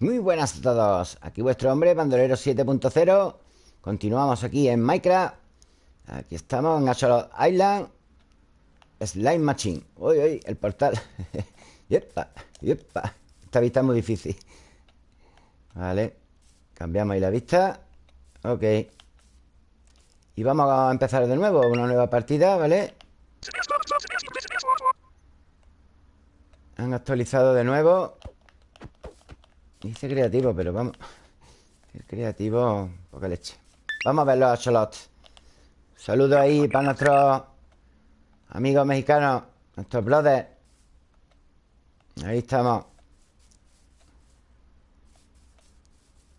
Muy buenas a todos. Aquí vuestro hombre, Bandolero 7.0 Continuamos aquí en Minecraft. Aquí estamos en Axolot Island. Slime Machine. Uy, uy, el portal. Yepa, yepa. Esta vista es muy difícil. Vale Cambiamos ahí la vista. Ok. Y vamos a empezar de nuevo Una nueva partida, ¿vale? Han actualizado de nuevo Dice creativo, pero vamos El creativo, poca leche. Vamos a ver los axolots Saludos ahí para nuestros amigos mexicanos Nuestros brothers Ahí estamos.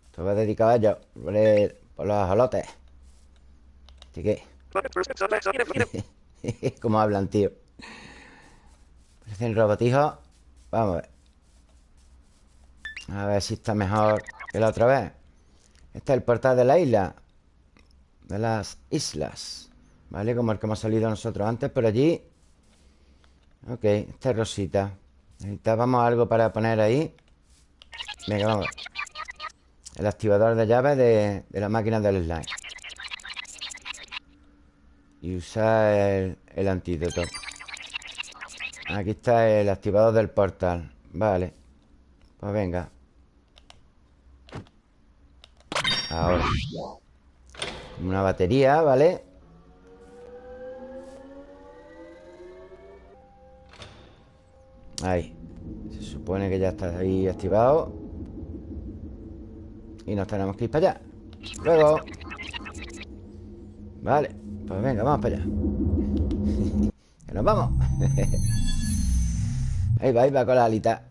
Esto va dedicado a ellos Por, los ajolotes Así que Como hablan, tío. Parecen robotijos Vamos a ver a ver si está mejor que la otra vez. Este es el portal de la isla De las islas ¿Vale? Como el que hemos salido nosotros antes Por allí Ok, esta es rosita. Necesitábamos algo para poner ahí. Venga, vamos El activador de llaves de, la máquina del slime. Y usar el, el antídoto. Aquí está el activador del portal. Vale. Pues venga Ahora. Una batería, ¿vale? Ahí. Se supone que ya está ahí activado. Y nos tenemos que ir para allá. Luego. Vale, pues venga, vamos para allá. Que nos vamos. Ahí va, ahí va con la alita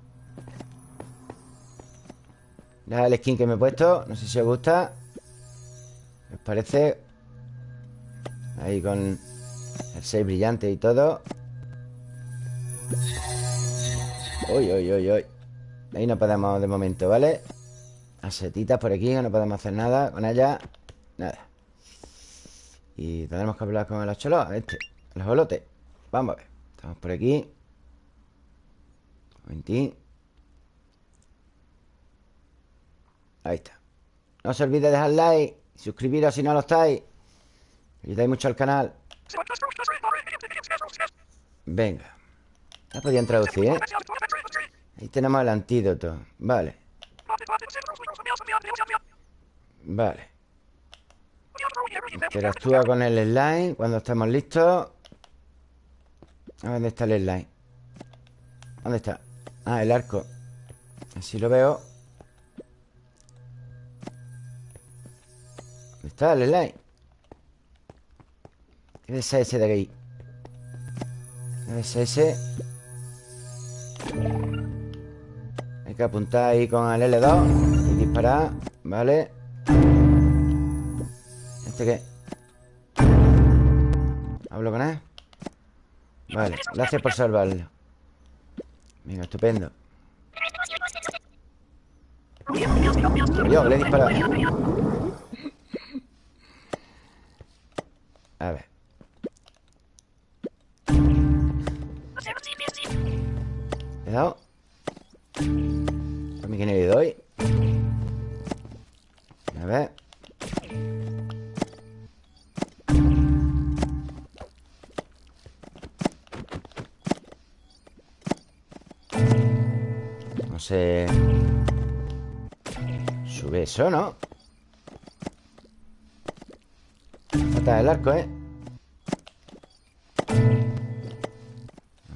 Mira el skin que me he puesto No sé si os gusta. ¿Os parece? Ahí con el 6 brillante y todo. Uy, uy, uy, uy. Ahí no podemos de momento, ¿vale? Asetitas por aquí, no podemos hacer nada con ella. Nada. Y tenemos que hablar con el acholot Este, el jolote Vamos a ver. Estamos por aquí. Un momentín Ahí está. No se olvide de dejar like Suscribiros si no lo estáis. Ayudáis mucho al canal. Venga. Ya podían traducir, ¿eh? Ahí tenemos el antídoto. Vale. Vale. Interactúa con el slime Cuando estemos listos. ¿Dónde está el slime? ¿Dónde está? Ah, el arco. Así lo veo el slime? ¿Qué es ese de aquí? ¿Qué es ese? Hay que apuntar ahí con el L2 Y disparar Vale ¿Este qué? ¿Hablo con él? Vale, gracias por salvarlo Venga, estupendo Yo, le he disparado A ver. ¿Le he dado? ¿A mí que no le doy? A ver. No sé... Sube eso, ¿no? Falta el arco, ¿eh?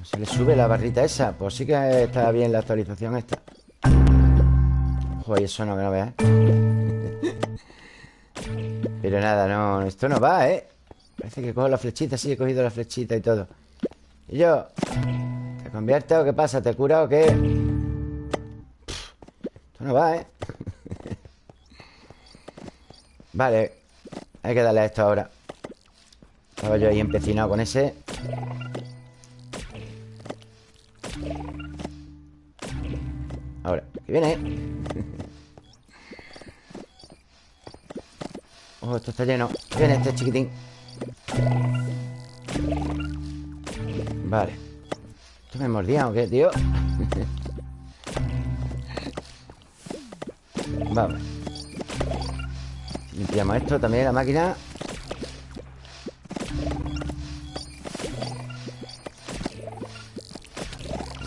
Se le sube la barrita esa Pues sí que está bien la actualización esta Ojo, y eso no, que no veas Pero nada, no Esto no va, ¿eh? Parece que cojo la flechita Sí, he cogido la flechita y todo Y yo ¿Te conviertes o qué pasa? ¿Te cura o qué? Esto no va, ¿eh? Vale Hay que darle a esto ahora. Estaba yo ahí empecinado con ese. Ahora, que viene. Oh, esto está lleno. Viene este chiquitín. Vale. ¿Esto me mordía o qué, tío? Vamos Limpiamos esto también, la máquina.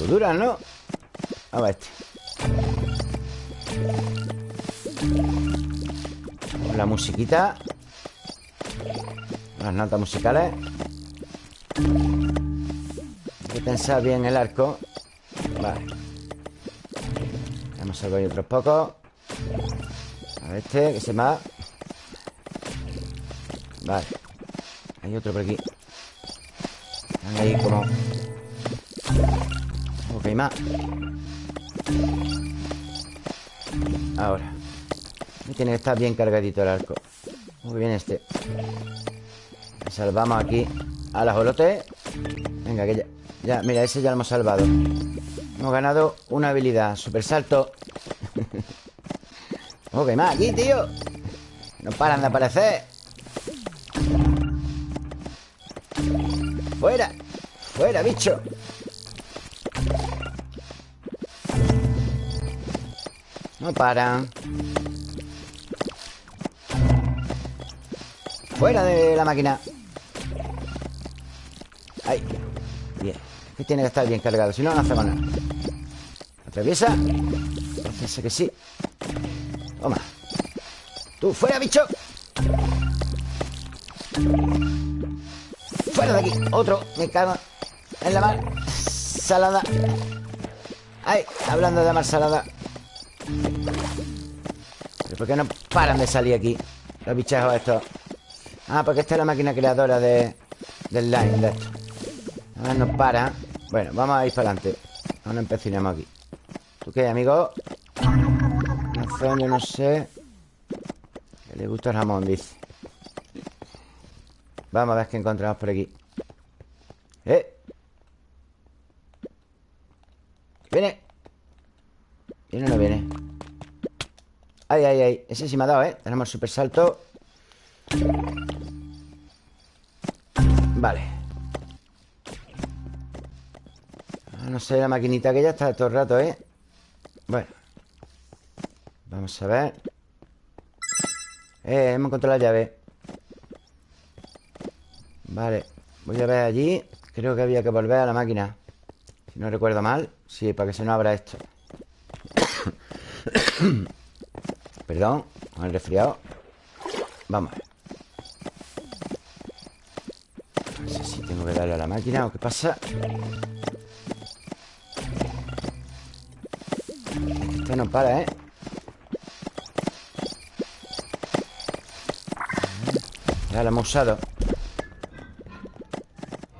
Dura, ¿no? Vamos a este. La musiquita. Las notas musicales. Hay que pensar bien el arco. Vale. Vamos a ver otros pocos. A este, que se va Vale Hay otro por aquí. Están ahí como. Ok, más. Ahora. Tiene que estar bien cargadito el arco. Muy bien este. Salvamos aquí. A la jolote Venga, que ya, ya Mira, ese ya lo hemos salvado. Hemos ganado una habilidad. Super salto Ok, más aquí, tío. No paran de aparecer Fuera, bicho. No paran Fuera de la máquina. Ahí. Bien. Que tiene que estar bien cargado Si no, no hacemos nada. Atraviesa Parece que sí. Toma. Tú, fuera, bicho. Fuera de aquí. Otro. Me cago en la mar Salada Ay, hablando de mar salada ¿Pero por qué no paran de salir aquí? Los bichejos estos Ah, porque esta es la máquina creadora de, del line de esto. Ahora no para. Bueno, vamos a ir para adelante. Ahora empecinamos aquí. ¿Tú qué, amigo? Razón, yo no sé. Que le gusta el jamón, dice. Vamos a ver qué encontramos por aquí. ¡Eh! ¿Viene? ¿Viene o no viene? Ay, ay, ay. Ese sí me ha dado, ¿eh? Tenemos super salto Vale. Ah, No sé, la maquinita que ya está todo el rato, ¿eh? Bueno. Vamos a ver. Eh, hemos encontrado la llave. Vale. Voy a ver allí. Creo que había que volver a la máquina. Si no recuerdo mal. Sí, para que se nos abra esto Perdón Con el resfriado Vamos a ver Tengo que darle a la máquina ¿O qué pasa? Es que esto no para, ¿eh? Ya lo hemos usado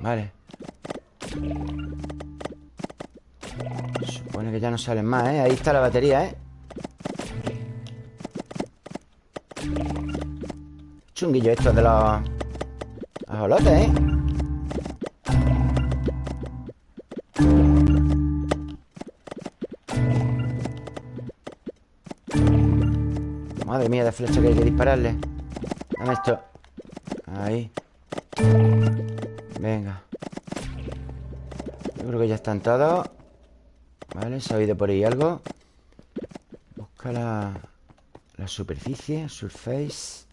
Vale Supone que ya no salen más, ¿eh? Ahí está la batería, ¿eh? Chunguillo esto de los... Ajolotes, ¿eh? Madre mía de flecha que hay que dispararle. Dame esto. Ahí. Venga. Yo creo que ya están todos. Vale, se ha oído por ahí algo. Busca la, la superficie Surface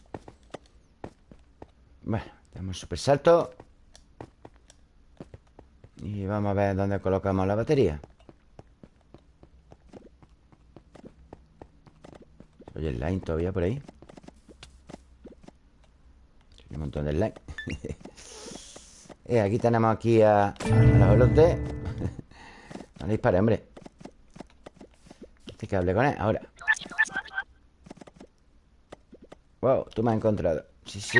Tenemos super salto. Y vamos a ver dónde colocamos la batería. Oye, el line todavía por ahí. Hay un montón de line. Eh, Aquí tenemos aquí a, a los velotes No dispare, hombre. Este que hable con él Ahora. Wow, tú me has encontrado. Sí, sí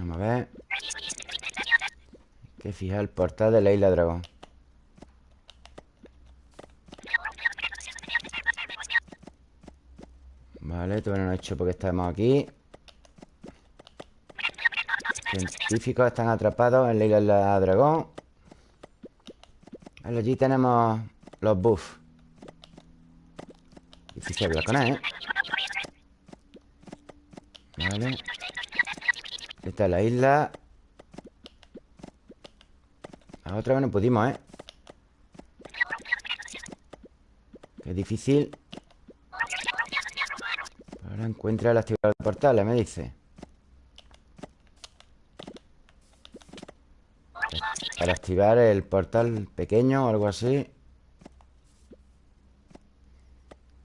Vamos a ver Fijar el portal de la isla dragón. Vale, todavía no he hecho porque estamos aquí. Científicos están atrapados en la isla dragón. Vale, Allí tenemos los buffs. Difícil hablar con él, ¿eh? Vale. Esta es la isla La otra vez no pudimos, ¿eh? Es difícil. Ahora encuentra el activador de portales, me dice. Para activar el portal pequeño o algo así.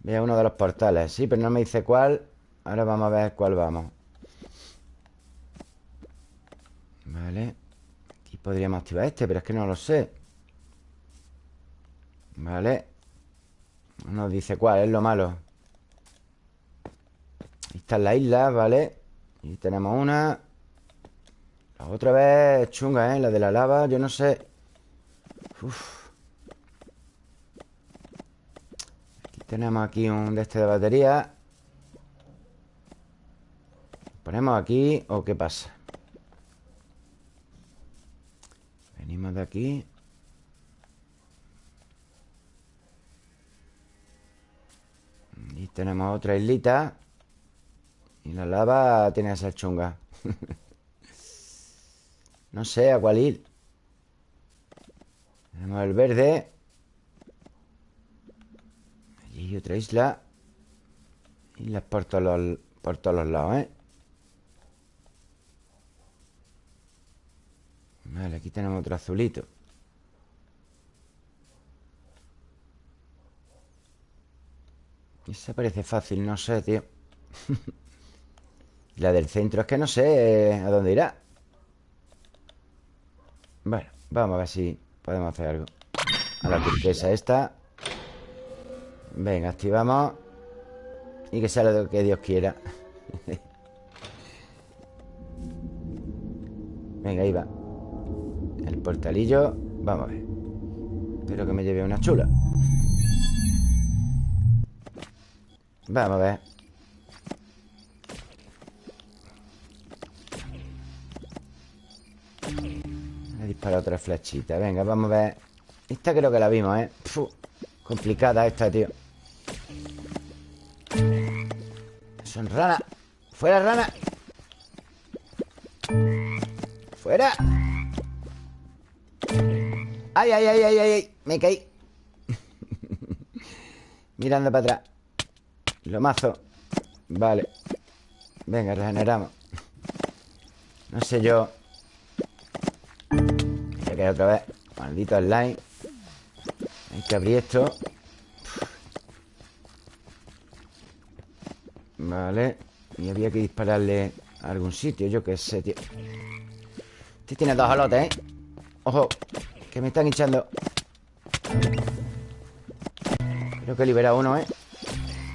Veo uno de los portales. Sí, pero no me dice cuál. Ahora vamos a ver cuál vamos. Vale podríamos activar este, pero es que no lo sé Vale No nos dice cuál, es lo malo Ahí está la isla, ¿vale? Y tenemos una La otra vez chunga, ¿eh? La de la lava, yo no sé. Aquí tenemos aquí un de este de batería ¿Ponemos aquí o qué pasa? Venimos de aquí. Y tenemos otra islita. Y la lava tiene ser chunga. No sé a cuál ir. Tenemos el verde. Allí hay otra isla. Islas por todos los, por todos los lados, ¿eh? Vale, aquí tenemos otro azulito. Esa parece fácil, no sé, tío. La del centro es que no sé a dónde irá. Bueno, vamos a ver si podemos hacer algo. A la turquesa esta. Venga, activamos. Y que sea lo que Dios quiera. Venga, ahí va portalillo Vamos a ver. Espero que me lleve una chula. Vamos a ver. He disparado otra flechita. Venga, vamos a ver. Esta creo que la vimos, ¿eh? complicada esta, tío. Son ranas. ¡Fuera, rana! ¡Fuera! ¡Ay, ay, ay, ay, ay! Me caí. Mirando para atrás. Lo mazo. Vale. Venga, regeneramos. No sé yo. Voy a otra vez. Maldito slime. Hay que abrir esto. Vale. Y había que dispararle a algún sitio Yo qué sé, tío. Este tiene dos alotes, ¿eh? Ojo Que me están hinchando Creo que he liberado uno, ¿eh?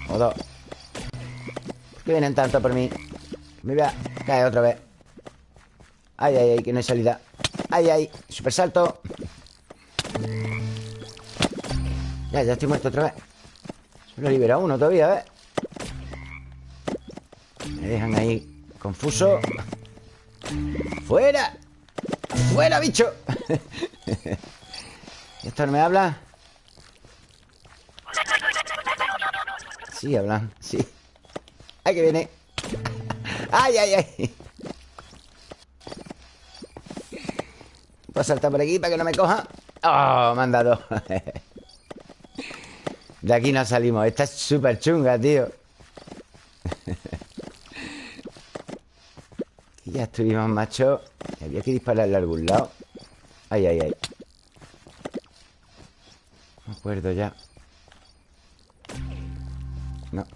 O dos ¿Por qué vienen tanto por mí? Me voy a caer otra vez Ay, ay, ay, que no hay salida Ay, ay, super salto Ya, ya estoy muerto otra vez Solo he liberado uno todavía, ¿eh? Me dejan ahí confuso ¡Fuera! ¡Fuera, bicho! ¿Esto no me habla? Sí, hablan, sí ¡Ay, que viene! ¡Ay, ay, ay! Voy a saltar por aquí para que no me coja ¡Oh, me han dado! De aquí no salimos Esta es súper chunga, tío ya estuvimos, macho Había que dispararle a algún lado Ay, ay, ay acuerdo ya. No.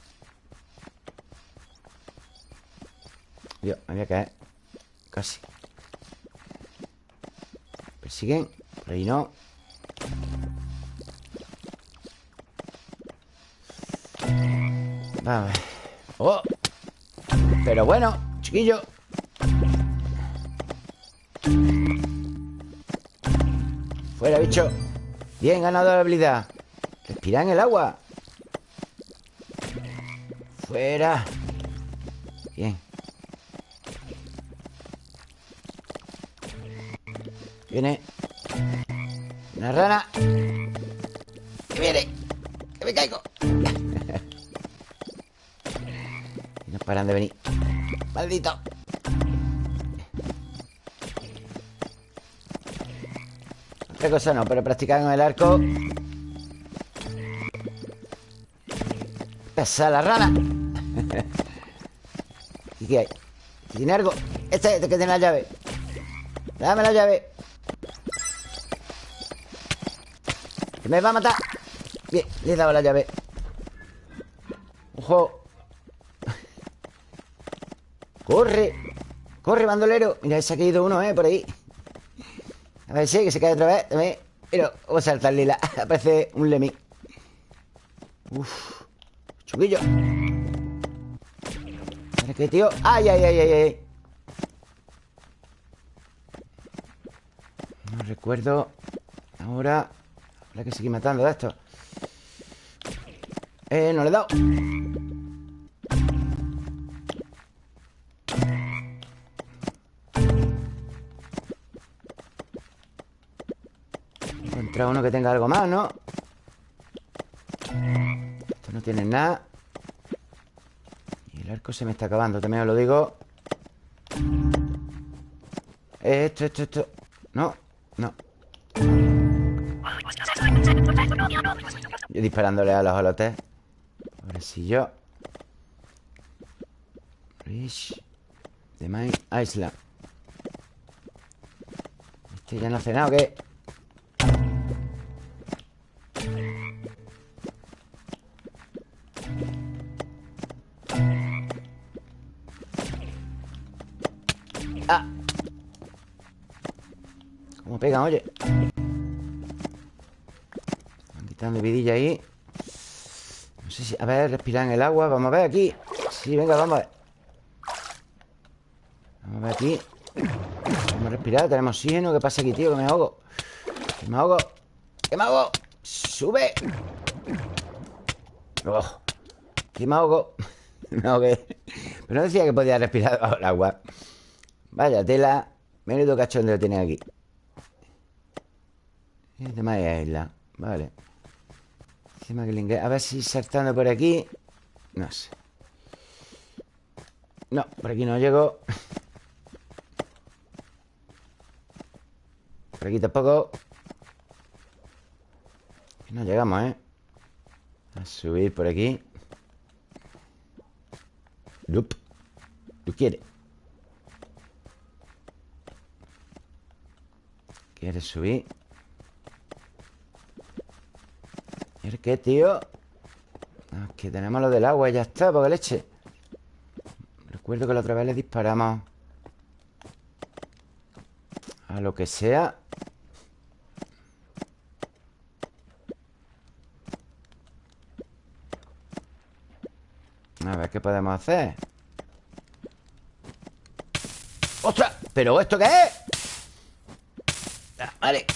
Dios, me voy a caer. Casi. Persiguen Por ahí no. Vamos ¡Oh! Pero bueno, chiquillo. Fuera, bicho Bien, ganado la habilidad Respira en el agua Fuera. Bien. Viene. Una rana. Que viene. Que me caigo. no paran de venir. Maldito. Otra cosa no, pero practicar en el arco Esa la rana. ¿Y qué hay? ¿Tiene algo? Este, este que tiene la llave. Dame la llave. Que me va a matar. Bien, le he dado la llave. ¡Ojo! ¡Corre! ¡Corre, bandolero! Mira, se ha caído uno, ¿eh? Por ahí. A ver si que se cae otra vez. Dame. Mira, vamos a saltar lila. Aparece un lemmy. Uf. Chuguillo. ¿Para qué, tío? ¡Ay, ay, ay, ay, ay! No recuerdo. Ahora. Habrá que seguir matando de esto. Eh, no le he dado. Encontrar uno que tenga algo más, ¿no? Esto no tiene nada. Y el arco se me está acabando, también os lo digo. Esto, esto, esto. No, no. Yo disparándole a los holotes. Ahora sí yo. Rich. De My Island. Este ya no hace nada, ¿o qué? Pegan, oye? Quitando vidilla ahí. No sé si... A ver, respirar en el agua. Vamos a ver aquí. Sí, venga, vamos a ver. Vamos a ver aquí. Vamos a respirar Tenemos oxígeno. ¿Qué pasa aquí, tío? Que me ahogo. Que me ahogo. Que me ahogo. Sube. Oh. Que me ahogo. Me ahogué. Pero no decía que podía respirar bajo el agua. Vaya tela. Menudo cachondeo tiene aquí Es de Maya Isla Vale. A ver si saltando por aquí No sé. No, por aquí no llego. Por aquí tampoco. No llegamos, ¿eh? A subir por aquí. Nope ¿Tú quieres? ¿Quieres subir? ¿Y qué, tío? Aquí tenemos lo del agua y ya está, porque leche Recuerdo que la otra vez le disparamos A lo que sea A ver, ¿qué podemos hacer? ¡Ostras! ¿Pero esto qué es? Ah, vale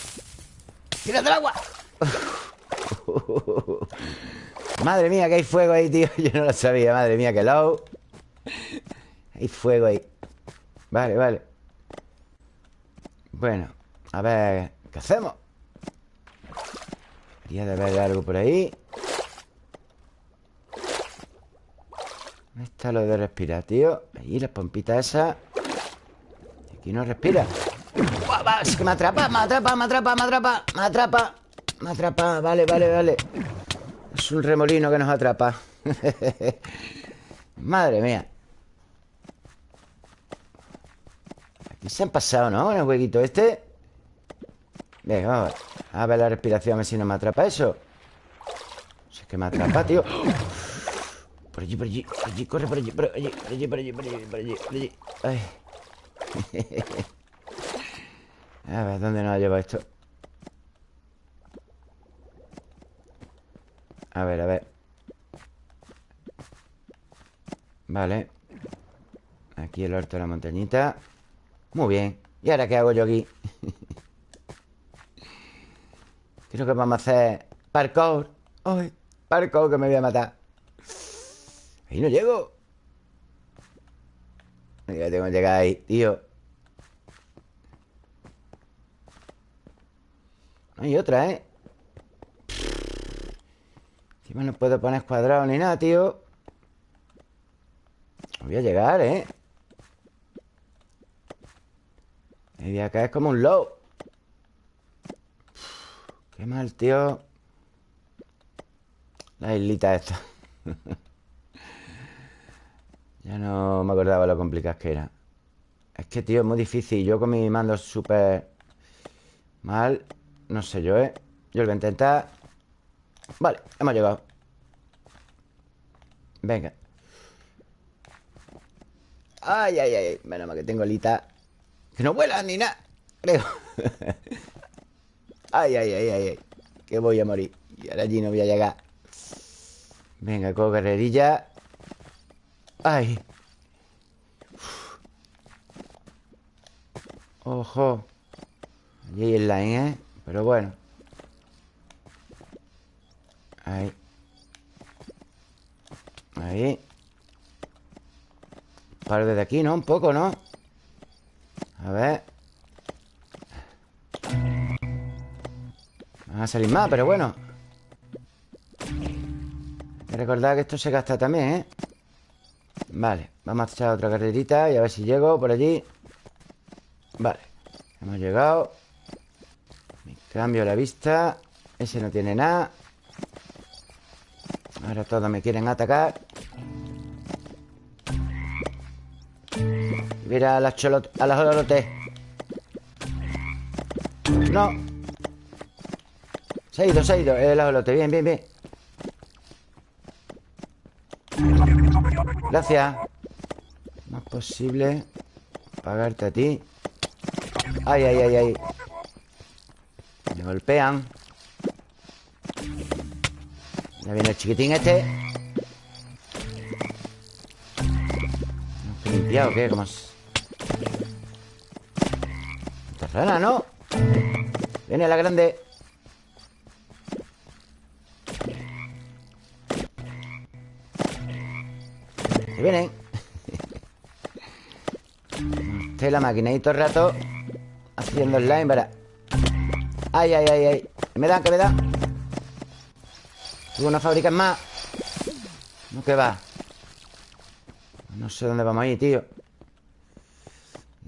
¡Tírate el agua! Madre mía, que hay fuego ahí, tío. Yo no lo sabía, madre mía, que low. Hay fuego ahí. Vale, vale. Bueno, a ver ¿Qué hacemos? Quería de ver algo por ahí. ¿Dónde está lo de respirar, tío? Ahí, las pompitas esas Aquí no respira. Es que me atrapa, me atrapa, me atrapa, me atrapa Me atrapa, me atrapa Vale, vale, vale Es un remolino que nos atrapa Madre mía Aquí se han pasado, ¿no? En el huequito este Venga, vamos a ver la respiración A ver si no me atrapa eso Si es que me atrapa, tío por allí, por allí, por allí, corre por allí, por allí, por allí, por allí, por allí, por allí, por allí. Ay. A ver, ¿dónde nos ha llevado esto? A ver, a ver. Vale. Aquí el orto de la montañita. Muy bien. ¿Y ahora qué hago yo aquí? Creo que vamos a hacer parkour. ¡Ay! Parkour que me voy a matar. Ahí no llego. Ya tengo que llegar ahí, tío. No hay otra, ¿eh? Encima no puedo poner cuadrado ni nada, tío. Voy a llegar, ¿eh? Me voy a caer como un low. Qué mal, tío. La islita esta. Ya no me acordaba lo complicado que era. Es que, tío, es muy difícil. Yo con mi mando súper mal No sé yo, ¿eh? Yo lo voy a intentar Vale, hemos llegado. Venga. Ay, ay, ay Menos mal que tengo alita Que no vuelan ni nada Creo. Ay, ay, ay, ay, ay Que voy a morir. Y ahora allí no voy a llegar. Venga, cojo guerrerilla Ay. Ojo. Allí hay el line, ¿eh? Pero bueno Ahí. Ahí. Paro desde aquí, ¿no? Un poco, ¿no? A ver. Van a salir más, pero bueno. Hay que recordar que esto se gasta también, ¿eh? Vale, vamos a echar otra carrerita Y a ver si llego por allí. Vale, hemos llegado. Cambio la vista. Ese no tiene nada Ahora todos me quieren atacar. Mira a las cholotes A las No. Se ha ido, se ha ido. El ajolote, bien, bien, bien. Gracias. No es posible Pagarte a ti. Ay, ay, ay, ay. Me golpean Ya viene el chiquitín este ¿No limpiado o qué? ¿Cómo es? rana, ¿no? Viene la grande Se vienen Estoy la máquina y todo el rato Haciendo slime para Ay, ay, ay, ay ¿Qué me dan? ¿Qué me dan? Tengo una fábrica más. No, que va No sé dónde vamos a ir, tío.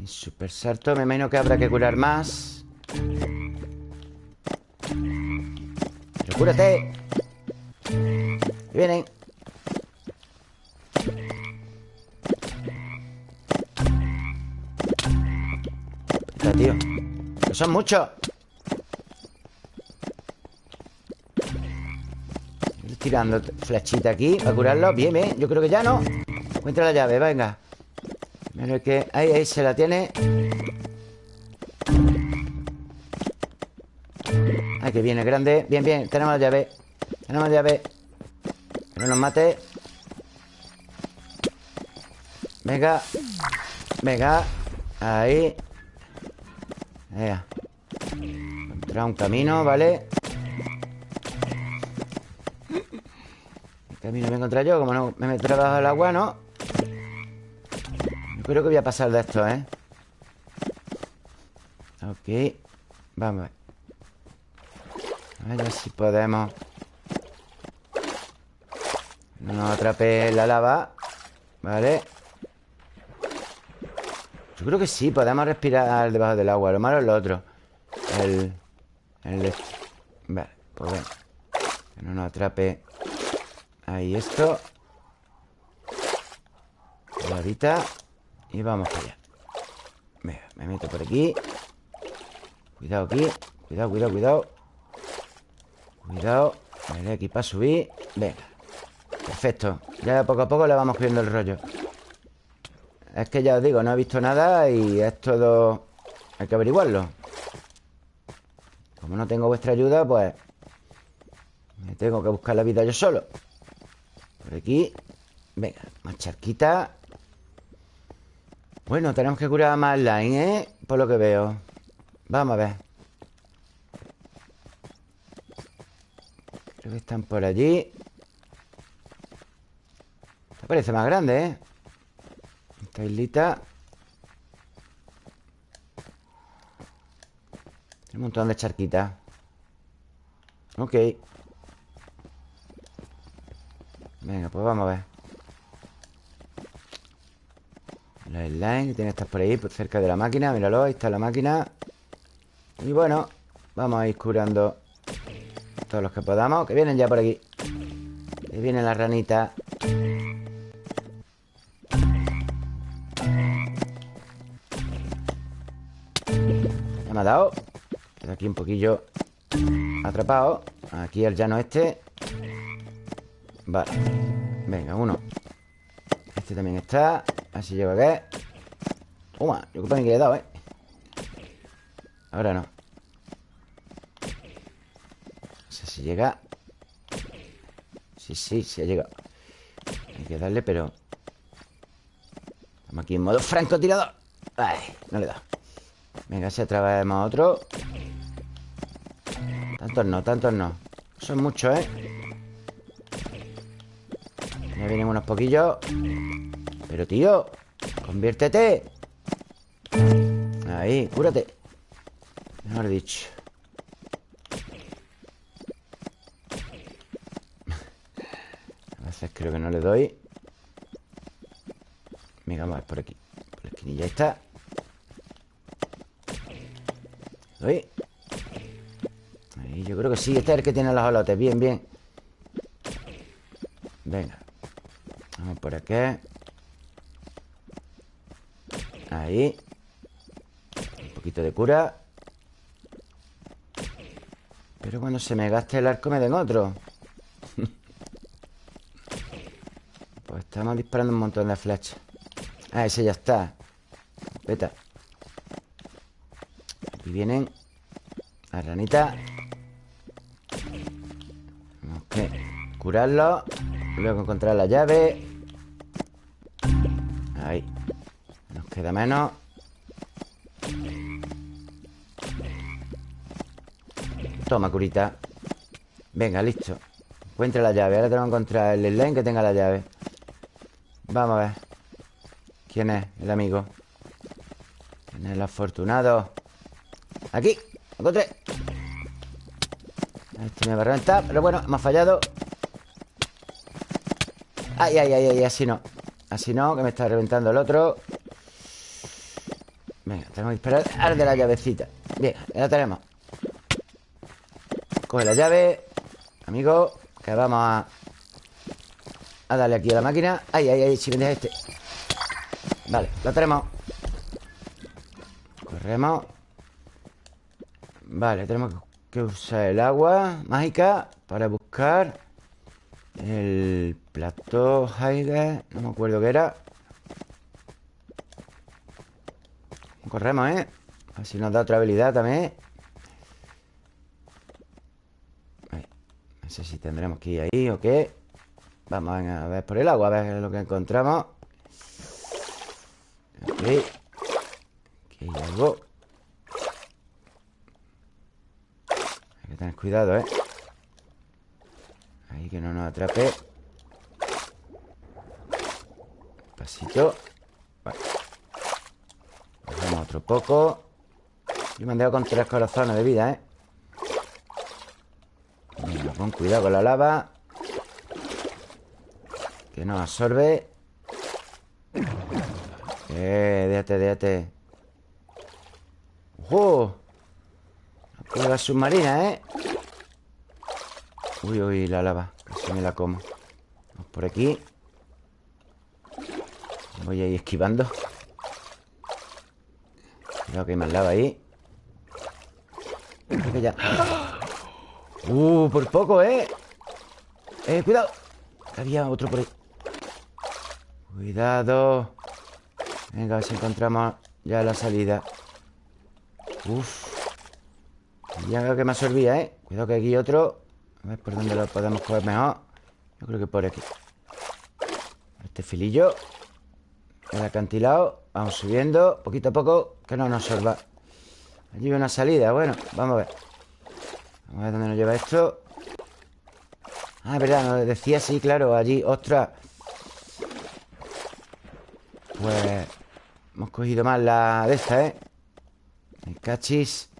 Super salto Me imagino que habrá que curar más. Pero cúrate. Vienen. Está, tío. Son muchos tirando flechita aquí Para curarlo. Bien, bien Yo creo que ya no. Encuentra la llave, venga. Mira que... Ahí, ahí se la tiene. Ay, que viene grande. Bien, bien Tenemos la llave. Tenemos la llave. No nos mate. Venga. Venga. Ahí. Venga. Encontrar un camino, ¿vale? Camino voy a encontrar yo? Como no me meto bajo el agua, ¿no? Yo creo que voy a pasar de esto, ¿eh? Ok Vamos a ver si podemos No nos atrape la lava Vale Yo creo que sí, podemos respirar debajo del agua Lo malo es lo otro El... El... Vale, pues bueno Que no nos atrape Ahí esto. Ahorita Y vamos allá. Venga, me meto por aquí. Cuidado aquí. Cuidado, cuidado, cuidado. Cuidado. Vale, aquí para subir. Venga. Perfecto. Ya poco a poco le vamos cogiendo el rollo. Es que ya os digo, no he visto nada Y es todo... Hay que averiguarlo. Como no tengo vuestra ayuda, pues Me tengo que buscar la vida yo solo aquí. Venga, más charquita. Bueno, tenemos que curar más line, ¿eh? Por lo que veo. Vamos a ver. Creo que están por allí. Esta parece más grande, ¿eh? Esta islita. Un montón de charquitas. Ok Venga, pues vamos a ver. Los slimes que tienen que estar por ahí por Cerca de la máquina, míralo, ahí está la máquina. Y bueno Vamos a ir curando Todos los que podamos, que vienen ya por aquí. Que vienen las ranitas Ya me ha dado. Quedo aquí un poquillo atrapado. Aquí el llano este. Vale. Venga, uno. Este también está. Así lleva que Toma, yo creo que le he dado, ¿eh? Ahora no. No sé si llega. Sí, sí, sí ha llegado. Hay que darle, pero Estamos aquí en modo francotirador. Ay, no le da Venga, si atrevemos otro. Tantos no, tantos no. Son muchos, ¿eh? Ya vienen unos poquillos. Pero, tío Conviértete. Ahí, cúrate. Mejor dicho. A veces creo que no le doy. Venga, vamos a ver por aquí. Por la esquinilla está ¿Doy? Ahí, yo creo que sí Este es el que tiene los olotes Bien, bien. Venga por aquí Ahí. Un poquito de cura. Pero cuando se me gaste el arco me den otro. Pues estamos disparando un montón de flechas. Ah, ese ya está. Veta Aquí vienen Las ranitas. Tenemos que curarlo. Luego encontrar la llave queda menos. Toma, curita. Venga, listo. Encuentra la llave Ahora tengo que encontrar el slime que tenga la llave. Vamos a ver. ¿Quién es el amigo? ¿Quién es el afortunado? Aquí, encontré. Este me va a reventar Pero bueno, hemos fallado. Ay, ay, ay, ay, así no. Así no, que me está reventando el otro tenemos que esperar. Al de la llavecita. Bien, ya la tenemos. Coge la llave Amigo, que vamos a A darle aquí a la máquina. Ay, ay, ay, si deja este. Vale, la tenemos. Corremos. Vale, tenemos que usar el agua mágica Para buscar El plato Heiger No me acuerdo qué era Corremos, ¿eh? A ver si nos da otra habilidad también No sé si tendremos que ir ahí o qué. Vamos a ver por el agua A ver lo que encontramos. Aquí. Aquí hay algo. Hay que tener cuidado, ¿eh? Ahí que no nos atrape. Pasito otro poco Yo me han dejado con tres corazones de vida, ¿eh? Con cuidado con la lava Que nos absorbe eh, déjate, déjate ¡Ojo! Prueba submarina, ¿eh? Uy, uy, la lava Casi me la como Vamos por aquí Voy a ir esquivando Cuidado que hay más lava ahí. Creo que ya. Uh, por poco, ¿eh? Eh, cuidado. Había otro por ahí. Cuidado. Venga, a ver si encontramos ya la salida. Uf. Ya que me absorbía, ¿eh? Cuidado que aquí otro. A ver por dónde lo podemos coger mejor. Yo creo que por aquí. Este filillo. El acantilado Vamos subiendo Poquito a poco Que no nos absorba Allí hay una salida Bueno, vamos a ver. Vamos a ver dónde nos lleva esto. Ah, verdad, nos decía sí, claro Allí, ostras. Pues Hemos cogido más la de esta, ¿eh? El cachis.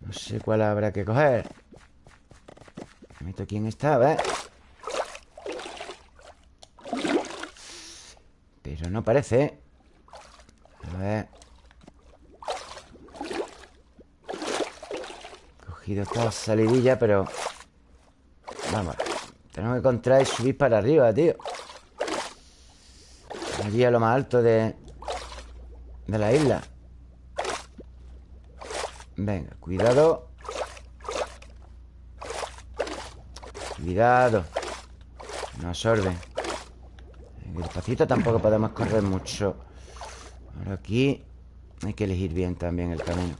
No sé cuál habrá que coger. Me meto aquí en esta, a ver Pero no parece. A ver. Cogido esta salidilla, pero Vamos Tenemos que encontrar y subir para arriba, tío. Allí a lo más alto de... De la isla. Venga, cuidado. Cuidado. No absorbe Despacito tampoco podemos correr mucho. Ahora aquí Hay que elegir bien también el camino.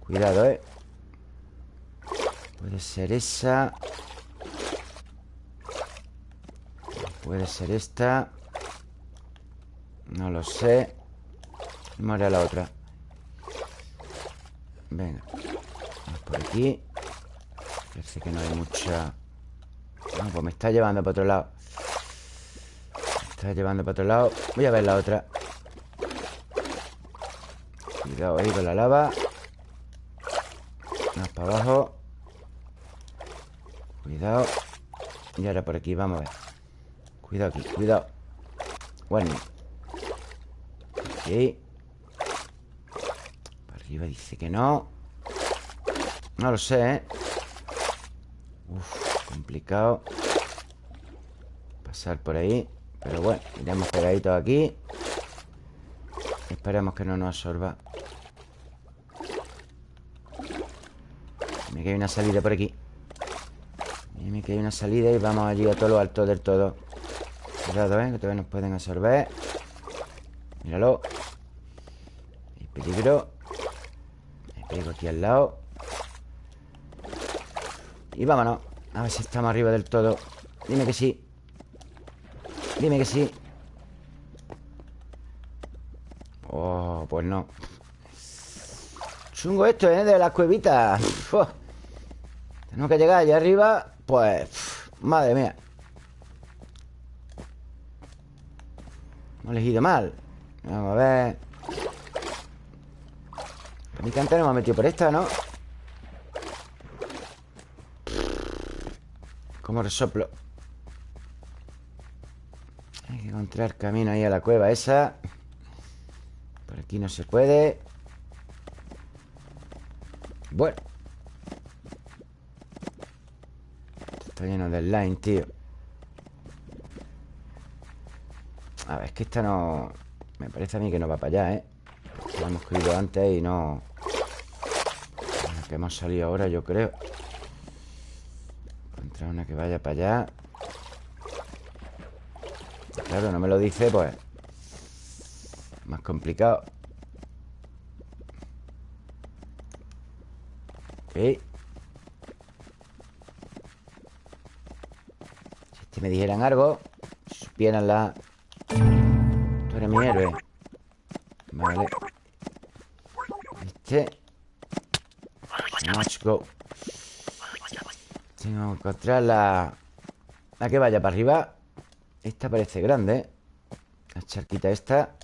Cuidado, eh Puede ser esa. Puede ser esta. No lo sé. Vamos a la otra. Venga. Vamos por aquí. Parece que no hay mucha. No, pues me está llevando para otro lado. Me está llevando para otro lado. Voy a ver la otra. Cuidado ahí con la lava. Más para abajo. Cuidado. Y ahora por aquí, vamos a ver. Cuidado aquí, cuidado. Bueno. Aquí Para arriba dice que no. No lo sé, ¿eh? Uf, complicado. Pasar por ahí Pero bueno, iremos pegaditos aquí. Esperemos que no nos absorba. Me queda una salida por aquí. Me que hay una salida y vamos allí a todo lo alto del todo. Cuidado, ¿eh? Que todavía nos pueden absorber. Míralo. Hay peligro. Hay peligro aquí al lado. Y vámonos. A ver si estamos arriba del todo. Dime que sí Dime que sí. Oh, pues no. Chungo esto, ¿eh? De las cuevitas. Tenemos que llegar allá arriba pues... madre mía. Hemos elegido mal. Vamos a ver. Mi canta no me ha metido por esta, ¿no? Como resoplo que encontrar camino ahí a la cueva esa. Por aquí no se puede. Bueno. Está lleno de slime, tío. A ver, es que esta no... Me parece a mí que no va para allá, ¿eh? La hemos cogido antes y no... La que hemos salido ahora, yo creo. Encontrar una que vaya para allá Claro, no me lo dice, pues Más complicado. Ok me dijeran algo Si supieran la... Tú eres mi héroe. Vale. Este. Let's go. Tengo que encontrar la... La que vaya para arriba Esta parece grande. La charquita esta.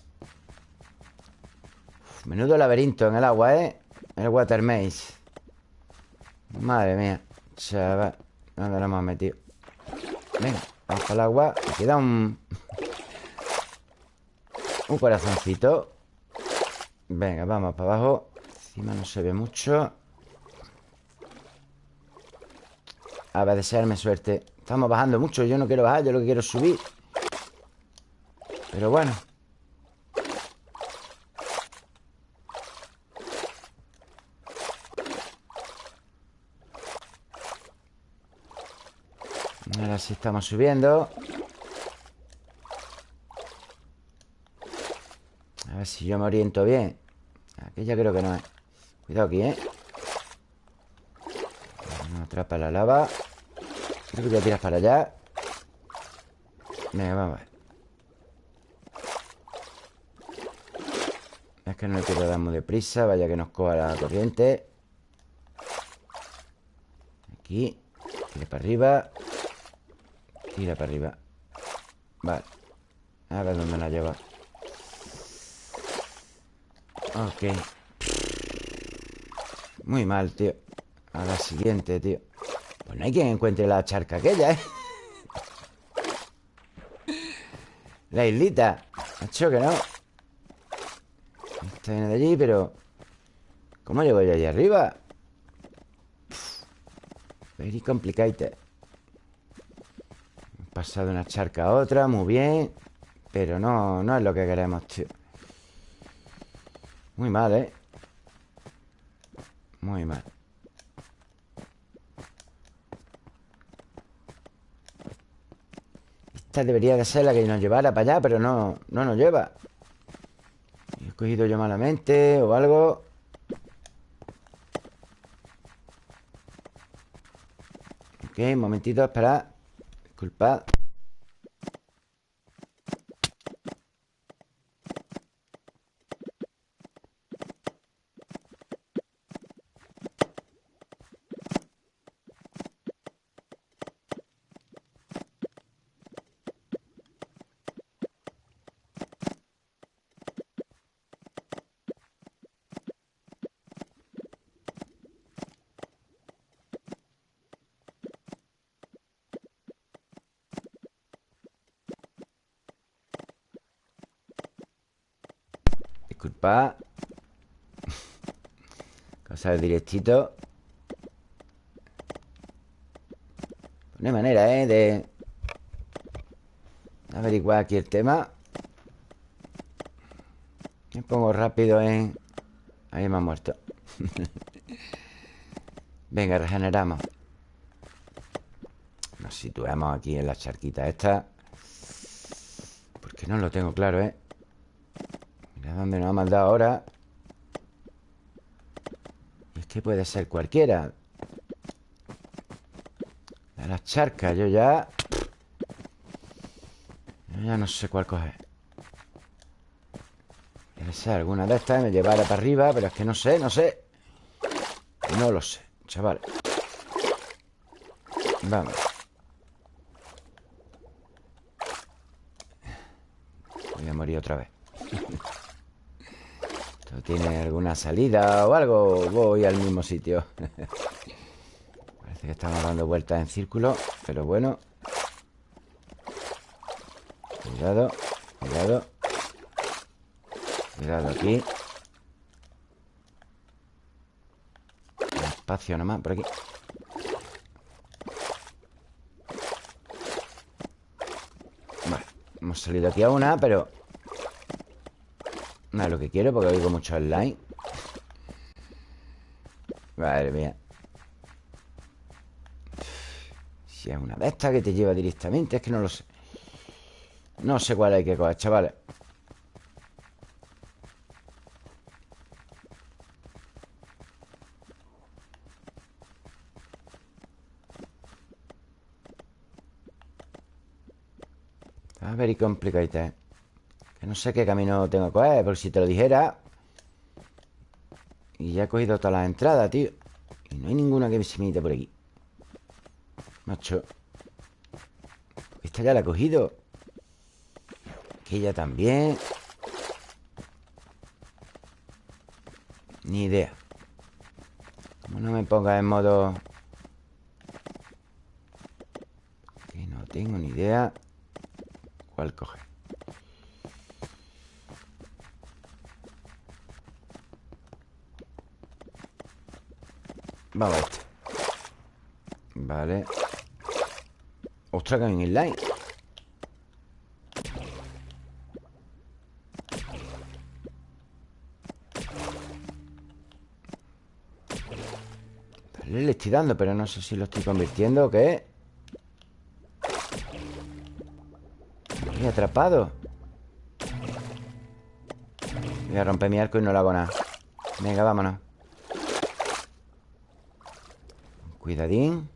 Menudo laberinto en el agua, ¿eh? El water maze. Madre mía Chaval. ¿Dónde lo hemos metido? Venga, vamos al agua. Me queda un... Un corazoncito. Venga, vamos para abajo. Encima no se ve mucho. A ver, desearme suerte Estamos bajando mucho Yo no quiero bajar Yo lo que quiero es subir. Pero bueno. Ahora sí estamos subiendo. A ver si yo me oriento bien. Aquella creo que no es Cuidado aquí, ¿eh? No atrapa la lava Creo que ya tiras para allá. Venga, vamos. A ver Es que no le quiero dar muy deprisa Vaya que nos coja la corriente. Aquí Tire para arriba. Tira para arriba. Vale. A ver dónde la lleva. Ok. Muy mal, tío. A la siguiente, tío No hay quien encuentre la charca aquella, ¿eh? La islita Hacho que no Está viene de allí, pero ¿Cómo llego yo allá arriba? Very complicated Pasado de una charca a otra, muy bien Pero no, no es lo que queremos, tío Muy mal, ¿eh? Muy mal Esta debería de ser la que nos llevara para allá Pero no, no nos lleva. He cogido yo malamente O algo. Ok, un momentito, espera. Disculpad Disculpa Del directito. Hay manera, ¿eh? De averiguar aquí el tema. Me pongo rápido en... Ahí me ha muerto. Venga, regeneramos. Nos situamos aquí en la charquita esta. Porque no lo tengo claro, ¿eh? dónde nos ha mandado ahora Puede ser cualquiera. De las charcas Yo ya Yo ya no sé cuál coger. Debe ser alguna de estas Me llevará para arriba Pero es que no sé, no sé. No lo sé, chaval. Vamos. Voy a morir otra vez tiene alguna salida o algo Voy al mismo sitio. Parece que estamos dando vueltas en círculo Pero bueno. Cuidado Cuidado. Cuidado aquí. Espacio nomás, por aquí. Vale, hemos salido aquí a una, pero no es lo que quiero porque oigo mucho online. Madre mía. Si es una de estas que te lleva directamente Es que no lo sé. No sé cuál hay que coger, chavales. A ver y. no sé qué camino tengo que coger Porque si te lo dijera Y ya he cogido todas las entradas, tío Y no hay ninguna que se me por aquí. Macho Esta ya la he cogido. Aquella también. Ni idea. Como no me ponga en modo Que no tengo ni idea ¿Cuál coge? Vamos a este. Vale. Ostras, que hay un inline Le estoy dando, pero no sé si lo estoy convirtiendo o qué. He atrapado. Voy a romper mi arco y no lo hago nada. Venga, vámonos Cuidadín.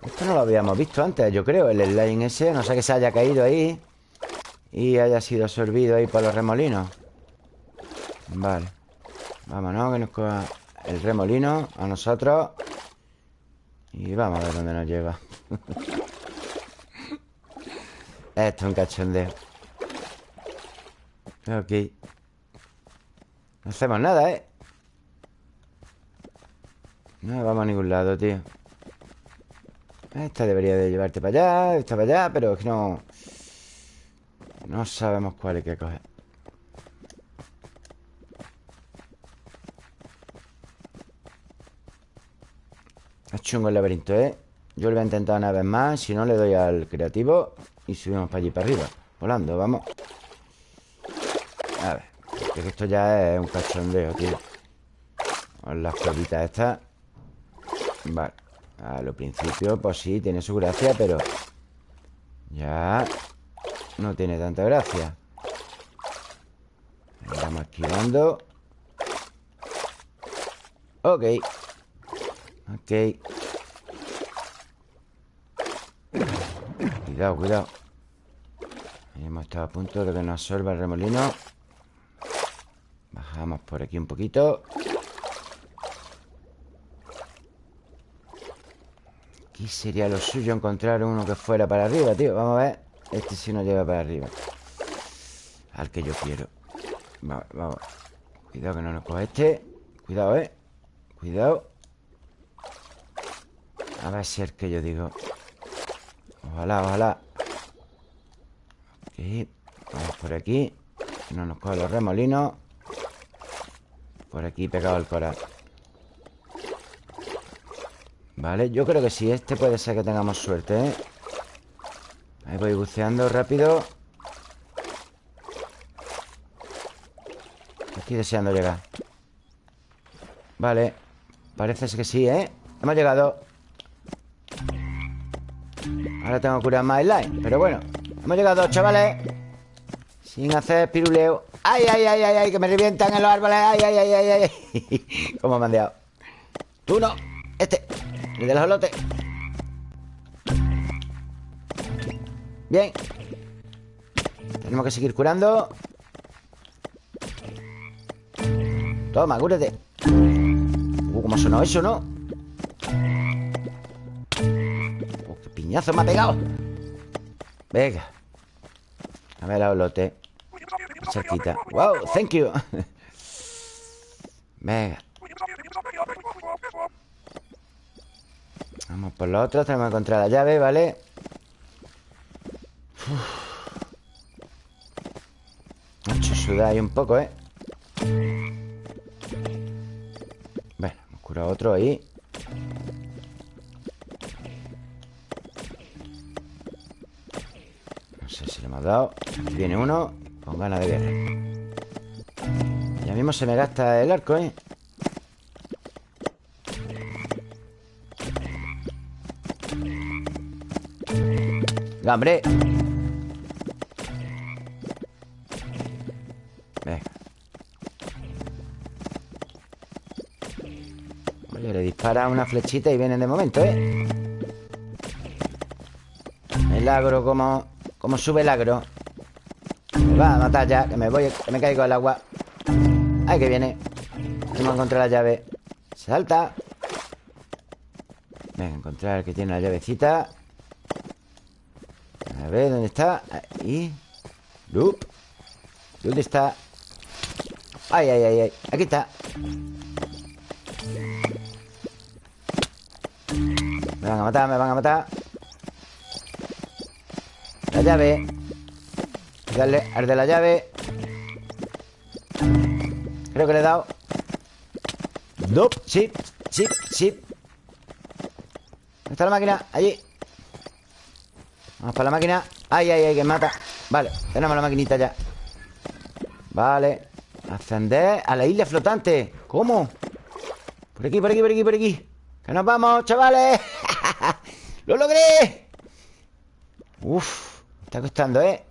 Esto no lo habíamos visto antes, yo creo. El slime ese, no sé que se haya caído ahí Y haya sido absorbido ahí por los remolinos. Vale. Vámonos, que nos coja el remolino A nosotros. Y vamos a ver dónde nos lleva. Esto es un cachondeo. Ok No hacemos nada, ¿eh? No vamos a ningún lado, tío. Esta debería de llevarte para allá Esta para allá, pero es que no No sabemos cuál hay que coger. Es chungo el laberinto, ¿eh? Yo lo voy a intentar una vez más Si no, le doy al creativo Y subimos para allí, para arriba. Volando, vamos. A ver, esto ya es un cachondeo, tío. Las cuevitas estas Vale A lo principio, pues sí, tiene su gracia Pero ya no tiene tanta gracia. Vamos esquivando. Ok. Ok. Cuidado, cuidado. Hemos estado a punto de que nos absorba el remolino. Bajamos por aquí un poquito Aquí sería lo suyo encontrar uno que fuera para arriba, tío. Vamos a ver. Este sí no llega para arriba. Al que yo quiero. Vamos, vamos. Cuidado que no nos coja este. Cuidado, eh. Cuidado. A ver si es el que yo digo. Ojalá, ojalá. Ok. Vamos por aquí. No nos coge los remolinos. Por aquí pegado el coral Vale, yo creo que sí Este puede ser que tengamos suerte, ¿eh? Ahí voy buceando rápido Estoy deseando llegar Vale Parece que sí, ¿eh? Hemos llegado Ahora tengo que curar más line Pero bueno Hemos llegado, chavales Sin hacer piruleo ¡Ay, ay, ay, ay! ay que me revientan en los árboles ¡Ay, ay, ay, ay! ay! ¿Cómo me han? Tú no El de los olotes Bien. Tenemos que seguir curando. Toma, cúrate. Uh, cómo sonado eso, ¿no? Uh, qué piñazo me ha pegado. Venga. A ver la olote Cerquita. Wow, thank you. Venga Vamos por lo otro Tenemos que encontrar la llave, ¿vale? Uf. hecho sudar ahí un poco, ¿eh? Cura otro ahí No sé si le hemos dado Aquí viene uno Con ganas de guerra Ya mismo se me gasta el arco, ¿eh? ¡Gambre! Para una flechita y vienen de momento, ¿eh? El agro, como, como sube el agro. Me va a matar ya, que me voy, que me caigo al agua. Ay, que viene. Vamos a encontrar la llave. Salta. Venga, encontrar el que tiene la llavecita. Ver, ¿dónde está? Ahí. Loop. ¿Dónde está? Ay, ay, ay, ay. Aquí está. Me van a matar, me van a matar La llave Darle al de la llave Creo que le he dado Nope, sí, sí, sí ¿Dónde está la máquina? Allí Vamos para la máquina Ay, ay, ay, que mata Vale, tenemos la maquinita ya Vale Ascender a la isla flotante ¿Cómo? Por aquí, por aquí, por aquí, por aquí ¡Que nos vamos, chavales! ¡Lo logré! Uf, me está costando, ¿eh?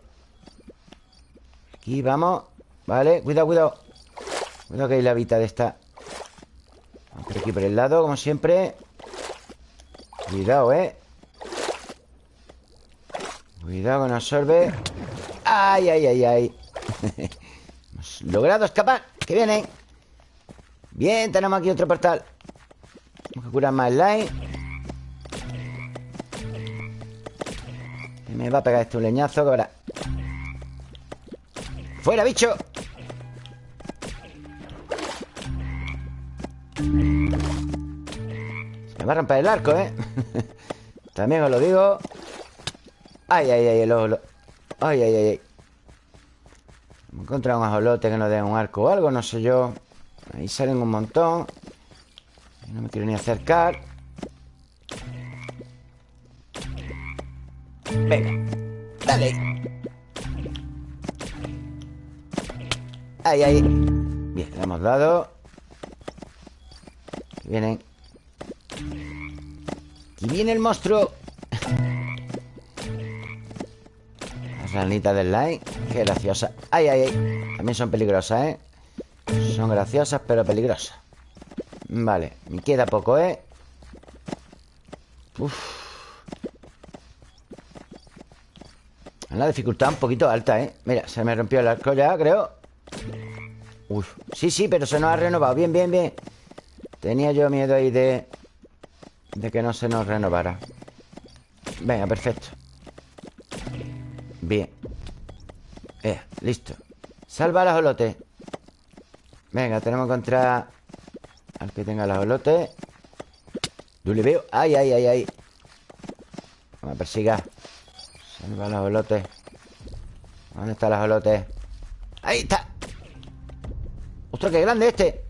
Aquí vamos Vale, cuidado, cuidado Cuidado que hay la vida de esta por aquí por el lado, como siempre Cuidado, ¿eh? Cuidado nos absorbe ¡Ay, ay, ay, ay! Hemos logrado escapar ¡Que vienen! Bien, tenemos aquí otro portal Vamos a curar más light Me va a pegar este un leñazo que ahora ¡Fuera, bicho! Se me va a romper el arco, ¿eh? También os lo digo Ay, ay, ay, el ojo Ay, ay, ay, ay. Hemos encontrado un ajolote que nos dé un arco o algo, no sé yo. Ahí salen un montón. No me quiero ni acercar. Venga Dale. Ahí, ahí Bien, le hemos dado. Vienen. Aquí viene el monstruo. Ranitas del line. Qué graciosa. Ay, ay, ay. También son peligrosas, ¿eh? Son graciosas, pero peligrosas. Vale, me queda poco, ¿eh? Uf. La dificultad un poquito alta, ¿eh? Mira, se me rompió el arco ya, creo Uf, sí, sí, pero se nos ha renovado Bien, bien, bien Tenía yo miedo ahí de... De que no se nos renovara Venga, perfecto Bien. Eh, listo. Salva las olotes. Venga, tenemos que encontrar Al que tenga las olotes. Yo veo. Ay, ay, ay, ay. Vamos a persigar. Salva los olotes. ¿Dónde están los olotes? ¡Ahí está! ¡Ostras, qué grande este!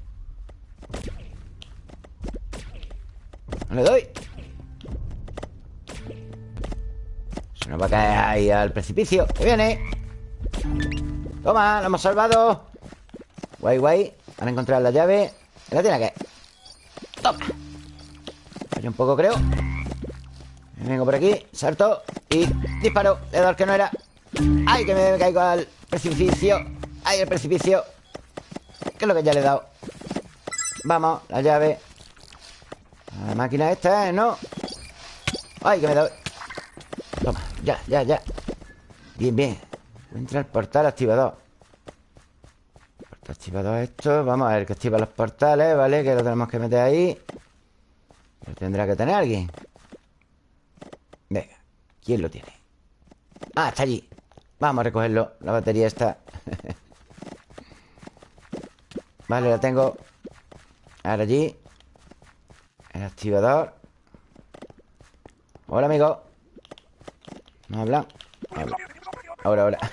No le doy va a caer ahí al precipicio ¡Que viene! ¡Toma! ¡Lo hemos salvado! Guay, guay a encontrar la llave La tiene que... ¡Toma! Hay un poco, creo Vengo por aquí, salto y disparo. Le he dado al que no era. ¡Ay, que me caigo al precipicio! ¡Ay, el precipicio! ¿Qué es lo que ya le he dado? Vamos, la llave. La máquina esta, ¿eh? ¿No? ¡Ay, que me da... Toma, ya, ya, ya. Bien, bien. Entra el portal activador. Portal activador esto. Vamos a ver que activa los portales, ¿vale? Que lo tenemos que meter ahí. Lo tendrá que tener alguien. Venga, ¿quién lo tiene? Ah, está allí Vamos a recogerlo, la batería está Vale, la tengo Ahora allí El activador Hola, amigo ¿No hablan? Ahora, ahora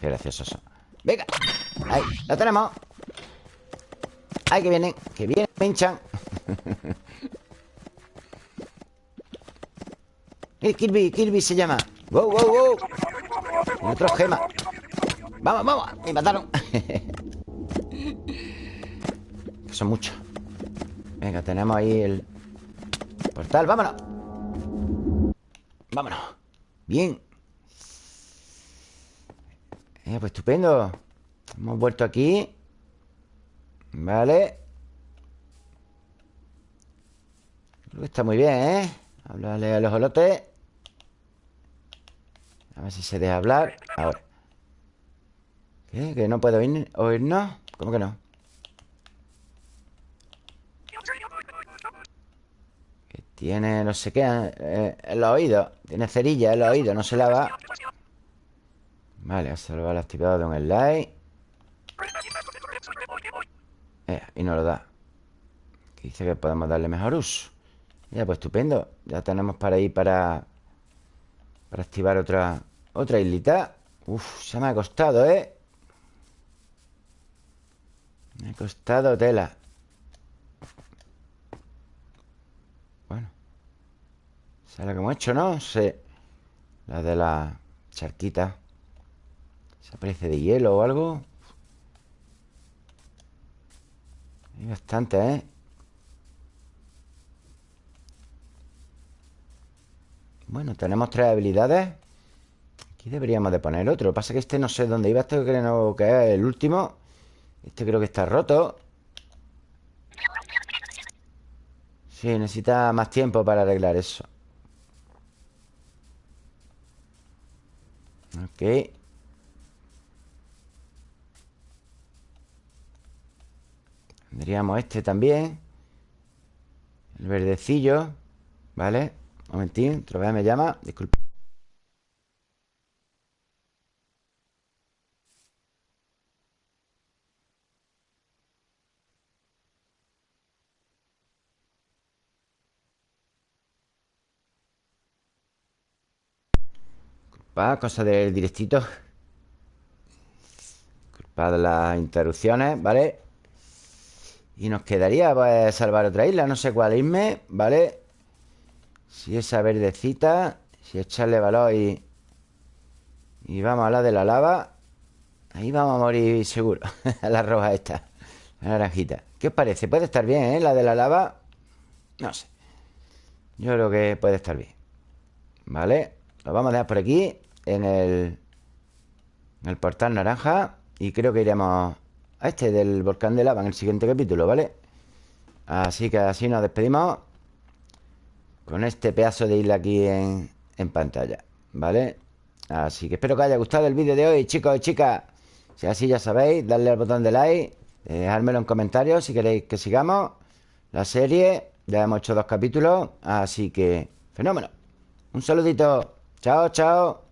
Qué gracioso eso Venga Ahí, lo tenemos Ahí que vienen Que vienen, pinchan ¡Eh, Kirby! ¡Kirby se llama! ¡Wow, wow, wow! Otro gema ¡Vamos, vamos! ¡Me mataron! son muchos Venga, tenemos ahí el portal ¡Vámonos! ¡Vámonos! Bien eh, Pues estupendo Hemos vuelto aquí Vale Creo que está muy bien, ¿eh? Háblale a los olotes a ver si se deja hablar Ahora ¿Qué? ¿Que no puedo oír, oírnos? ¿Cómo que no? Que tiene no sé qué eh, En los oídos. Tiene cerilla en los oídos No se lava. Vale, a salvar el activador de un slide Y no lo da. Dice que podemos darle mejor uso. Ya, pues estupendo. Ya tenemos para ir para para activar otra Otra islita. Uf, se me ha costado, ¿eh? Me ha costado tela Esa es la que hemos hecho, ¿no? Sí. La de la charquita. Se aparece de hielo o algo. Hay bastante, ¿eh? Bueno, tenemos tres habilidades. Aquí deberíamos de poner otro. Lo que pasa es que este no sé dónde iba. Este creo que es el último. Este creo que está roto. Sí, necesita más tiempo para arreglar eso Ok. Tendríamos este también. El verdecillo. ¿Vale? Un momentín, otra vez me llama. Disculpe Disculpa, cosa del directito Disculpa de las interrupciones, ¿vale? Y nos quedaría pues, salvar otra isla No sé cuál irme, ¿vale? Si esa verdecita Si echarle valor y Y vamos a la de la lava Ahí vamos a morir seguro La roja esta naranjita ¿Qué os parece? Puede estar bien, ¿eh? La de la lava No sé Yo creo que puede estar bien ¿Vale? Lo vamos a dejar por aquí En el En el portal naranja Y creo que iremos a este del volcán de lava En el siguiente capítulo, ¿vale? Así que así nos despedimos Con este pedazo de isla aquí en, pantalla ¿Vale? Así que espero que haya gustado el vídeo de hoy, chicos y chicas Si así ya sabéis, darle al botón de like Dejármelo en comentarios si queréis que sigamos la serie. Ya hemos hecho dos capítulos, así que fenómeno. Un saludito. Chao, chao.